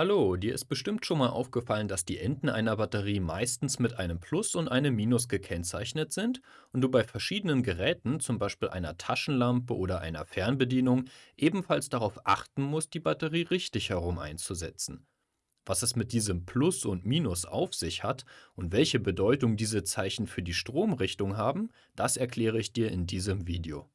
Hallo, dir ist bestimmt schon mal aufgefallen, dass die Enden einer Batterie meistens mit einem Plus und einem Minus gekennzeichnet sind und du bei verschiedenen Geräten, zum Beispiel einer Taschenlampe oder einer Fernbedienung, ebenfalls darauf achten musst, die Batterie richtig herum einzusetzen. Was es mit diesem Plus und Minus auf sich hat und welche Bedeutung diese Zeichen für die Stromrichtung haben, das erkläre ich dir in diesem Video.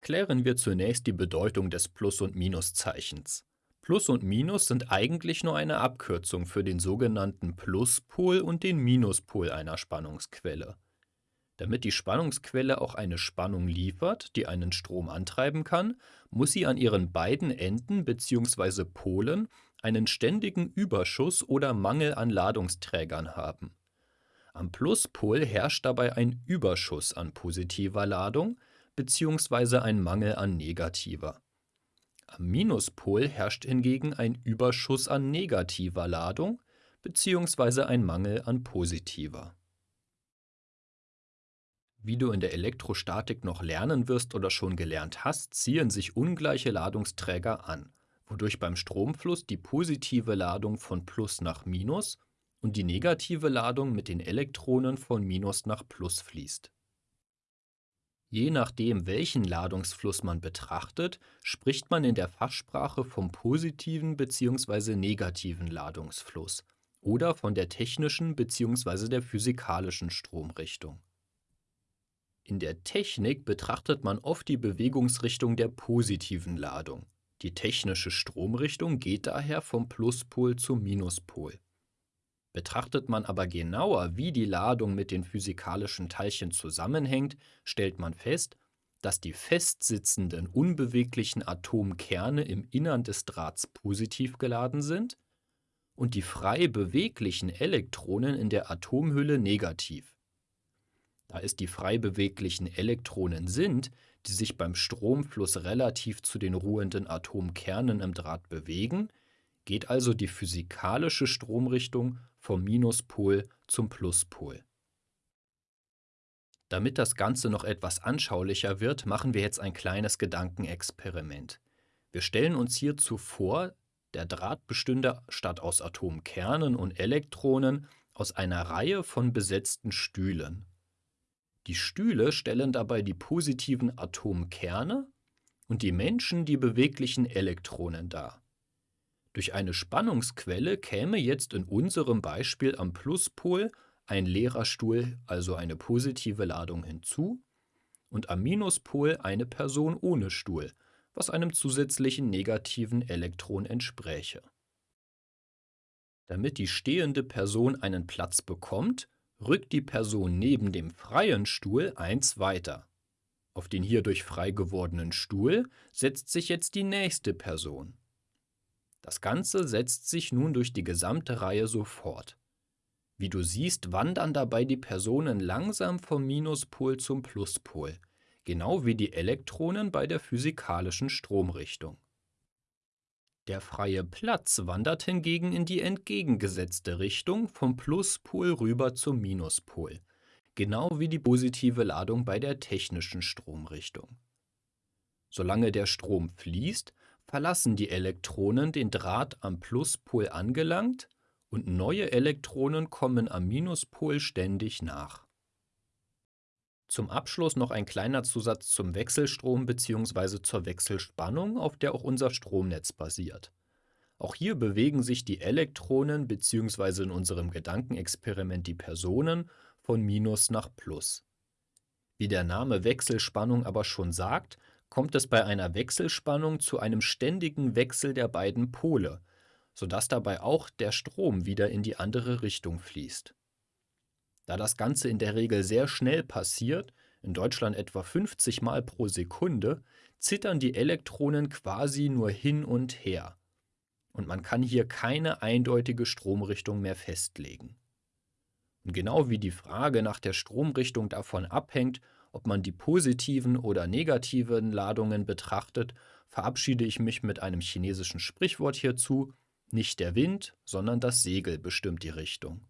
Klären wir zunächst die Bedeutung des Plus- und Minuszeichens. Plus und Minus sind eigentlich nur eine Abkürzung für den sogenannten Pluspol und den Minuspol einer Spannungsquelle. Damit die Spannungsquelle auch eine Spannung liefert, die einen Strom antreiben kann, muss sie an ihren beiden Enden bzw. Polen einen ständigen Überschuss oder Mangel an Ladungsträgern haben. Am Pluspol herrscht dabei ein Überschuss an positiver Ladung bzw. ein Mangel an negativer. Am Minuspol herrscht hingegen ein Überschuss an negativer Ladung bzw. ein Mangel an positiver. Wie du in der Elektrostatik noch lernen wirst oder schon gelernt hast, ziehen sich ungleiche Ladungsträger an, wodurch beim Stromfluss die positive Ladung von Plus nach Minus und die negative Ladung mit den Elektronen von Minus nach Plus fließt. Je nachdem, welchen Ladungsfluss man betrachtet, spricht man in der Fachsprache vom positiven bzw. negativen Ladungsfluss oder von der technischen bzw. der physikalischen Stromrichtung. In der Technik betrachtet man oft die Bewegungsrichtung der positiven Ladung. Die technische Stromrichtung geht daher vom Pluspol zum Minuspol. Betrachtet man aber genauer, wie die Ladung mit den physikalischen Teilchen zusammenhängt, stellt man fest, dass die festsitzenden unbeweglichen Atomkerne im Innern des Drahts positiv geladen sind und die frei beweglichen Elektronen in der Atomhülle negativ. Da es die frei beweglichen Elektronen sind, die sich beim Stromfluss relativ zu den ruhenden Atomkernen im Draht bewegen, geht also die physikalische Stromrichtung vom Minuspol zum Pluspol. Damit das Ganze noch etwas anschaulicher wird, machen wir jetzt ein kleines Gedankenexperiment. Wir stellen uns hierzu vor, der Draht bestünde statt aus Atomkernen und Elektronen aus einer Reihe von besetzten Stühlen. Die Stühle stellen dabei die positiven Atomkerne und die Menschen die beweglichen Elektronen dar. Durch eine Spannungsquelle käme jetzt in unserem Beispiel am Pluspol ein leerer Stuhl, also eine positive Ladung hinzu, und am Minuspol eine Person ohne Stuhl, was einem zusätzlichen negativen Elektron entspräche. Damit die stehende Person einen Platz bekommt, rückt die Person neben dem freien Stuhl eins weiter. Auf den hierdurch frei gewordenen Stuhl setzt sich jetzt die nächste Person. Das Ganze setzt sich nun durch die gesamte Reihe so fort. Wie du siehst, wandern dabei die Personen langsam vom Minuspol zum Pluspol, genau wie die Elektronen bei der physikalischen Stromrichtung. Der freie Platz wandert hingegen in die entgegengesetzte Richtung vom Pluspol rüber zum Minuspol, genau wie die positive Ladung bei der technischen Stromrichtung. Solange der Strom fließt, verlassen die Elektronen den Draht am Pluspol angelangt und neue Elektronen kommen am Minuspol ständig nach. Zum Abschluss noch ein kleiner Zusatz zum Wechselstrom bzw. zur Wechselspannung, auf der auch unser Stromnetz basiert. Auch hier bewegen sich die Elektronen bzw. in unserem Gedankenexperiment die Personen von Minus nach Plus. Wie der Name Wechselspannung aber schon sagt, kommt es bei einer Wechselspannung zu einem ständigen Wechsel der beiden Pole, sodass dabei auch der Strom wieder in die andere Richtung fließt. Da das Ganze in der Regel sehr schnell passiert, in Deutschland etwa 50 Mal pro Sekunde, zittern die Elektronen quasi nur hin und her. Und man kann hier keine eindeutige Stromrichtung mehr festlegen. Und genau wie die Frage nach der Stromrichtung davon abhängt, ob man die positiven oder negativen Ladungen betrachtet, verabschiede ich mich mit einem chinesischen Sprichwort hierzu, nicht der Wind, sondern das Segel bestimmt die Richtung.